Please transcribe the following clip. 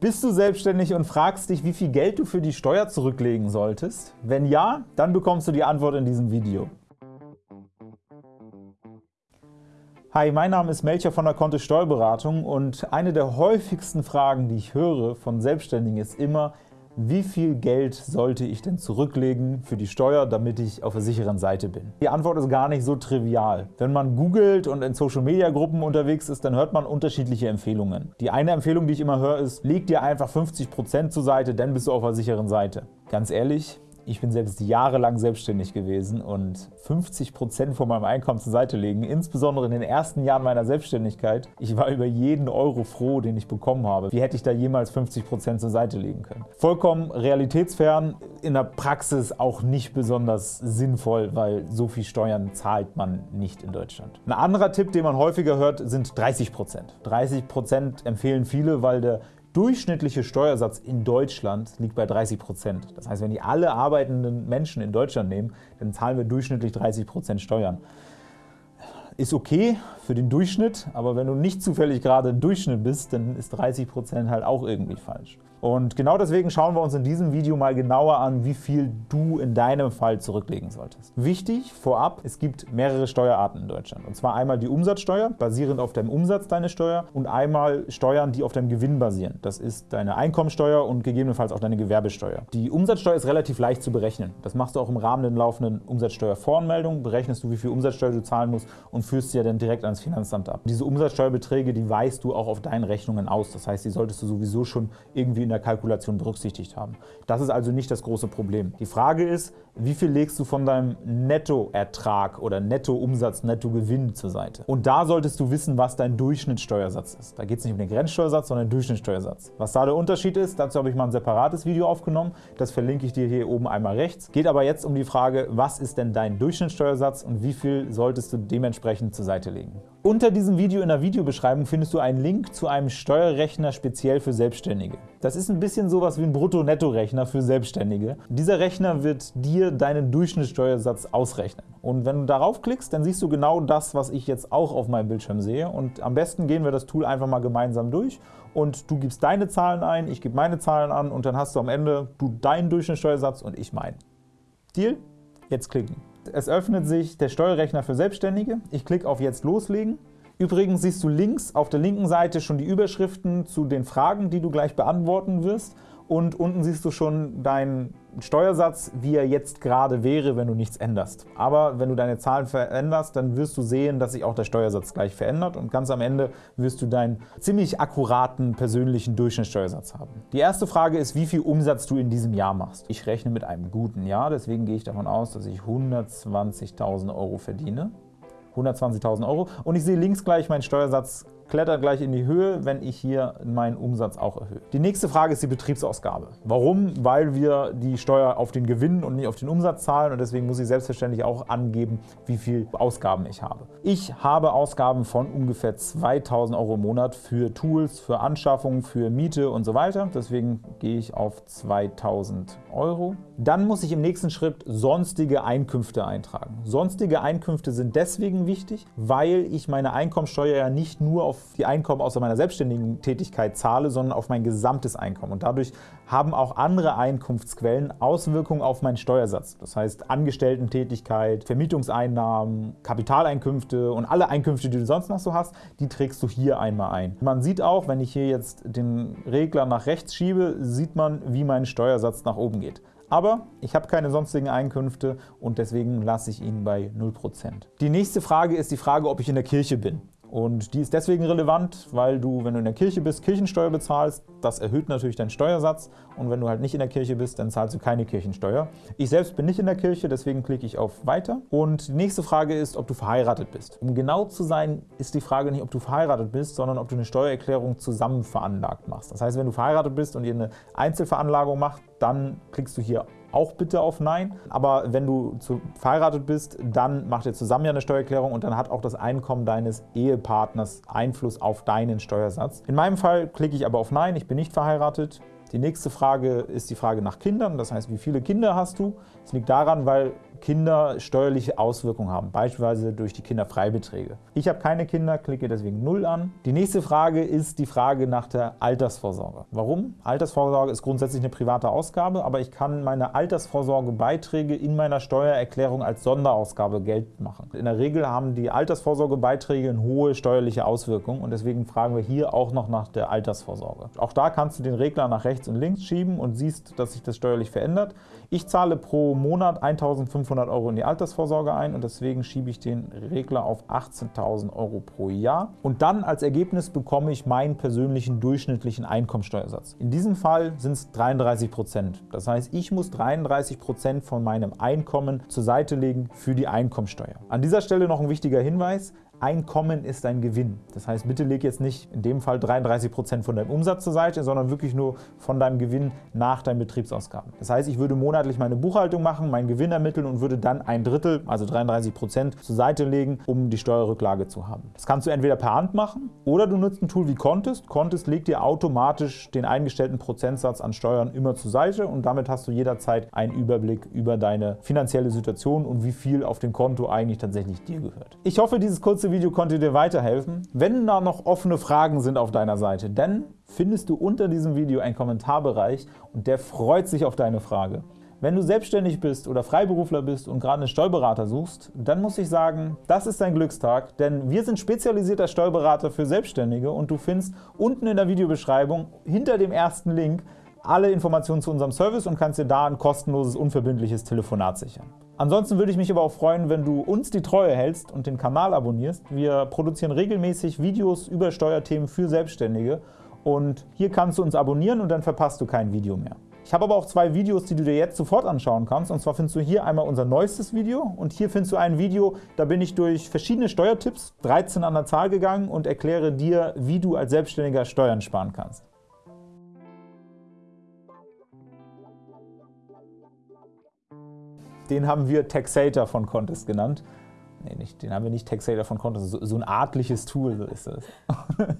Bist du selbstständig und fragst dich, wie viel Geld du für die Steuer zurücklegen solltest? Wenn ja, dann bekommst du die Antwort in diesem Video. Hi, mein Name ist Melcher von der Kontist Steuerberatung und eine der häufigsten Fragen, die ich höre von Selbstständigen ist immer, wie viel Geld sollte ich denn zurücklegen für die Steuer, damit ich auf der sicheren Seite bin? Die Antwort ist gar nicht so trivial. Wenn man googelt und in Social-Media-Gruppen unterwegs ist, dann hört man unterschiedliche Empfehlungen. Die eine Empfehlung, die ich immer höre, ist, leg dir einfach 50% zur Seite, dann bist du auf der sicheren Seite. Ganz ehrlich, ich bin selbst jahrelang selbstständig gewesen und 50% von meinem Einkommen zur Seite legen, insbesondere in den ersten Jahren meiner Selbstständigkeit. Ich war über jeden Euro froh, den ich bekommen habe. Wie hätte ich da jemals 50% zur Seite legen können? Vollkommen realitätsfern, in der Praxis auch nicht besonders sinnvoll, weil so viel Steuern zahlt man nicht in Deutschland. Ein anderer Tipp, den man häufiger hört, sind 30% 30% empfehlen viele, weil der durchschnittliche Steuersatz in Deutschland liegt bei 30% Das heißt, wenn die alle arbeitenden Menschen in Deutschland nehmen, dann zahlen wir durchschnittlich 30% Steuern. Ist okay für den Durchschnitt, aber wenn du nicht zufällig gerade im Durchschnitt bist, dann ist 30% halt auch irgendwie falsch. Und genau deswegen schauen wir uns in diesem Video mal genauer an, wie viel du in deinem Fall zurücklegen solltest. Wichtig vorab, es gibt mehrere Steuerarten in Deutschland. Und zwar einmal die Umsatzsteuer, basierend auf deinem Umsatz deine Steuer, und einmal Steuern, die auf deinem Gewinn basieren. Das ist deine Einkommensteuer und gegebenenfalls auch deine Gewerbesteuer. Die Umsatzsteuer ist relativ leicht zu berechnen. Das machst du auch im Rahmen der laufenden Umsatzsteuervoranmeldung, berechnest du, wie viel Umsatzsteuer du zahlen musst und führst sie ja dann direkt ans Finanzamt ab. Diese Umsatzsteuerbeträge, die weißt du auch auf deinen Rechnungen aus. Das heißt, die solltest du sowieso schon irgendwie in der Kalkulation berücksichtigt haben. Das ist also nicht das große Problem. Die Frage ist, wie viel legst du von deinem Nettoertrag oder Nettoumsatz, Nettogewinn zur Seite? Und da solltest du wissen, was dein Durchschnittssteuersatz ist. Da geht es nicht um den Grenzsteuersatz, sondern den Durchschnittssteuersatz. Was da der Unterschied ist, dazu habe ich mal ein separates Video aufgenommen. Das verlinke ich dir hier oben einmal rechts. Geht aber jetzt um die Frage, was ist denn dein Durchschnittssteuersatz und wie viel solltest du dementsprechend zur Seite legen? Unter diesem Video in der Videobeschreibung findest du einen Link zu einem Steuerrechner speziell für Selbstständige. Das ist ein bisschen sowas wie ein Brutto-Netto-Rechner für Selbstständige. Dieser Rechner wird dir deinen Durchschnittssteuersatz ausrechnen. Und wenn du darauf klickst, dann siehst du genau das, was ich jetzt auch auf meinem Bildschirm sehe. Und am besten gehen wir das Tool einfach mal gemeinsam durch und du gibst deine Zahlen ein, ich gebe meine Zahlen an und dann hast du am Ende du deinen Durchschnittssteuersatz und ich meinen. Deal? Jetzt klicken. Es öffnet sich der Steuerrechner für Selbstständige. Ich klicke auf Jetzt loslegen. Übrigens siehst du links auf der linken Seite schon die Überschriften zu den Fragen, die du gleich beantworten wirst und unten siehst du schon deinen Steuersatz, wie er jetzt gerade wäre, wenn du nichts änderst. Aber wenn du deine Zahlen veränderst, dann wirst du sehen, dass sich auch der Steuersatz gleich verändert und ganz am Ende wirst du deinen ziemlich akkuraten persönlichen Durchschnittssteuersatz haben. Die erste Frage ist, wie viel Umsatz du in diesem Jahr machst. Ich rechne mit einem guten Jahr, deswegen gehe ich davon aus, dass ich 120.000 Euro verdiene. 120.000 Euro. Und ich sehe links gleich meinen Steuersatz klettert gleich in die Höhe, wenn ich hier meinen Umsatz auch erhöhe. Die nächste Frage ist die Betriebsausgabe. Warum? Weil wir die Steuer auf den Gewinn und nicht auf den Umsatz zahlen und deswegen muss ich selbstverständlich auch angeben, wie viel Ausgaben ich habe. Ich habe Ausgaben von ungefähr 2.000 Euro im Monat für Tools, für Anschaffung, für Miete und so weiter. Deswegen gehe ich auf 2.000 Euro. Dann muss ich im nächsten Schritt sonstige Einkünfte eintragen. Sonstige Einkünfte sind deswegen wichtig, weil ich meine Einkommensteuer ja nicht nur auf die Einkommen aus meiner selbstständigen Tätigkeit zahle, sondern auf mein gesamtes Einkommen. Und dadurch haben auch andere Einkunftsquellen Auswirkungen auf meinen Steuersatz. Das heißt Angestellten-Tätigkeit, Vermietungseinnahmen, Kapitaleinkünfte und alle Einkünfte, die du sonst noch so hast, die trägst du hier einmal ein. Man sieht auch, wenn ich hier jetzt den Regler nach rechts schiebe, sieht man, wie mein Steuersatz nach oben geht. Aber ich habe keine sonstigen Einkünfte und deswegen lasse ich ihn bei 0%. Die nächste Frage ist die Frage, ob ich in der Kirche bin. Und die ist deswegen relevant, weil du, wenn du in der Kirche bist, Kirchensteuer bezahlst. Das erhöht natürlich deinen Steuersatz. Und wenn du halt nicht in der Kirche bist, dann zahlst du keine Kirchensteuer. Ich selbst bin nicht in der Kirche, deswegen klicke ich auf Weiter. Und die nächste Frage ist, ob du verheiratet bist. Um genau zu sein, ist die Frage nicht, ob du verheiratet bist, sondern ob du eine Steuererklärung zusammen veranlagt machst. Das heißt, wenn du verheiratet bist und ihr eine Einzelveranlagung macht, dann klickst du hier auch bitte auf Nein. Aber wenn du zu, verheiratet bist, dann macht ihr zusammen ja eine Steuererklärung und dann hat auch das Einkommen deines Ehepartners Einfluss auf deinen Steuersatz. In meinem Fall klicke ich aber auf Nein, ich bin nicht verheiratet. Die nächste Frage ist die Frage nach Kindern, das heißt, wie viele Kinder hast du? Das liegt daran, weil Kinder steuerliche Auswirkungen haben, beispielsweise durch die Kinderfreibeträge. Ich habe keine Kinder, klicke deswegen 0 an. Die nächste Frage ist die Frage nach der Altersvorsorge. Warum? Altersvorsorge ist grundsätzlich eine private Ausgabe, aber ich kann meine Altersvorsorgebeiträge in meiner Steuererklärung als Sonderausgabe geltend machen. In der Regel haben die Altersvorsorgebeiträge eine hohe steuerliche Auswirkung und deswegen fragen wir hier auch noch nach der Altersvorsorge. Auch da kannst du den Regler nach rechts und links schieben und siehst, dass sich das steuerlich verändert. Ich zahle pro Monat 1.500 Euro in die Altersvorsorge ein und deswegen schiebe ich den Regler auf 18.000 Euro pro Jahr. Und dann als Ergebnis bekomme ich meinen persönlichen durchschnittlichen Einkommensteuersatz. In diesem Fall sind es 33 Prozent. Das heißt, ich muss 33 Prozent von meinem Einkommen zur Seite legen für die Einkommensteuer. An dieser Stelle noch ein wichtiger Hinweis. Einkommen ist ein Gewinn. Das heißt, bitte leg jetzt nicht in dem Fall 33 Prozent von deinem Umsatz zur Seite, sondern wirklich nur von deinem Gewinn nach deinen Betriebsausgaben. Das heißt, ich würde monatlich meine Buchhaltung machen, meinen Gewinn ermitteln und würde dann ein Drittel, also 33 Prozent, zur Seite legen, um die Steuerrücklage zu haben. Das kannst du entweder per Hand machen oder du nutzt ein Tool wie Contest. Contest legt dir automatisch den eingestellten Prozentsatz an Steuern immer zur Seite und damit hast du jederzeit einen Überblick über deine finanzielle Situation und wie viel auf dem Konto eigentlich tatsächlich dir gehört. Ich hoffe, dieses kurze kurze Video konnte dir weiterhelfen. Wenn da noch offene Fragen sind auf deiner Seite, dann findest du unter diesem Video einen Kommentarbereich und der freut sich auf deine Frage. Wenn du selbstständig bist oder Freiberufler bist und gerade einen Steuerberater suchst, dann muss ich sagen, das ist dein Glückstag, denn wir sind spezialisierter Steuerberater für Selbstständige und du findest unten in der Videobeschreibung hinter dem ersten Link alle Informationen zu unserem Service und kannst dir da ein kostenloses, unverbindliches Telefonat sichern. Ansonsten würde ich mich aber auch freuen, wenn du uns die Treue hältst und den Kanal abonnierst. Wir produzieren regelmäßig Videos über Steuerthemen für Selbstständige und hier kannst du uns abonnieren und dann verpasst du kein Video mehr. Ich habe aber auch zwei Videos, die du dir jetzt sofort anschauen kannst. Und zwar findest du hier einmal unser neuestes Video und hier findest du ein Video, da bin ich durch verschiedene Steuertipps, 13 an der Zahl gegangen und erkläre dir, wie du als Selbstständiger Steuern sparen kannst. Den haben wir Taxator von Contest genannt. Nee, nicht, den haben wir nicht Taxator von Contest, so, so ein artliches Tool so ist das.